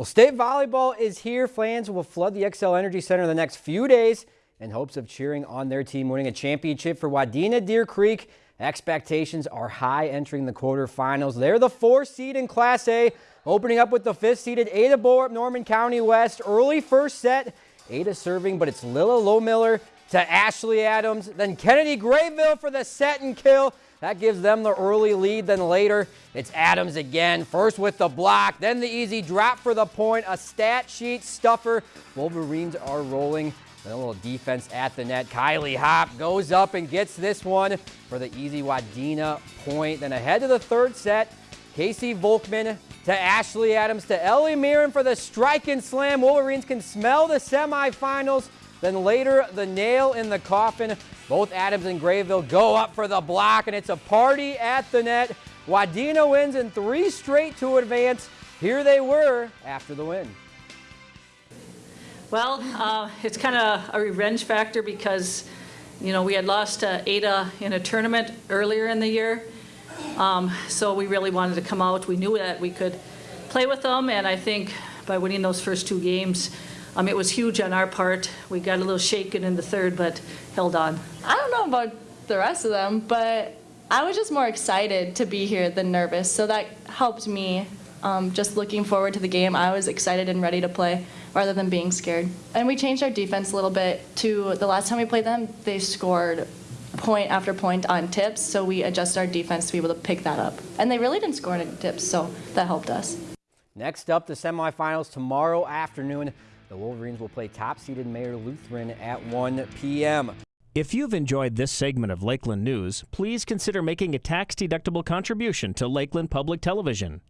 Well, state volleyball is here. Fans will flood the Xcel Energy Center in the next few days in hopes of cheering on their team winning a championship for Wadena Deer Creek. Expectations are high entering the quarterfinals. They're the four seed in Class A, opening up with the fifth seeded Ada Borup Norman County West. Early first set, Ada serving, but it's Lila Lowmiller to Ashley Adams, then Kennedy Grayville for the set and kill. That gives them the early lead. Then later, it's Adams again. First with the block, then the easy drop for the point. A stat sheet stuffer. Wolverines are rolling. Then a little defense at the net. Kylie Hop goes up and gets this one for the easy Wadena point. Then ahead to the third set, Casey Volkman to Ashley Adams to Ellie Mirren for the strike and slam. Wolverines can smell the semifinals. Then later, the nail in the coffin. Both Adams and Grayville go up for the block, and it's a party at the net. Wadena wins in three straight to advance. Here they were after the win. Well, uh, it's kind of a revenge factor because, you know, we had lost to Ada in a tournament earlier in the year. Um, so we really wanted to come out. We knew that we could play with them, and I think by winning those first two games, um, it was huge on our part. We got a little shaken in the third, but held on. I don't know about the rest of them, but I was just more excited to be here than nervous. So that helped me. Um, just looking forward to the game, I was excited and ready to play rather than being scared. And we changed our defense a little bit to the last time we played them, they scored point after point on tips, so we adjusted our defense to be able to pick that up. And they really didn't score any tips, so that helped us. Next up, the semifinals tomorrow afternoon. The Wolverines will play top-seeded Mayer Lutheran at 1 p.m. If you've enjoyed this segment of Lakeland News, please consider making a tax-deductible contribution to Lakeland Public Television.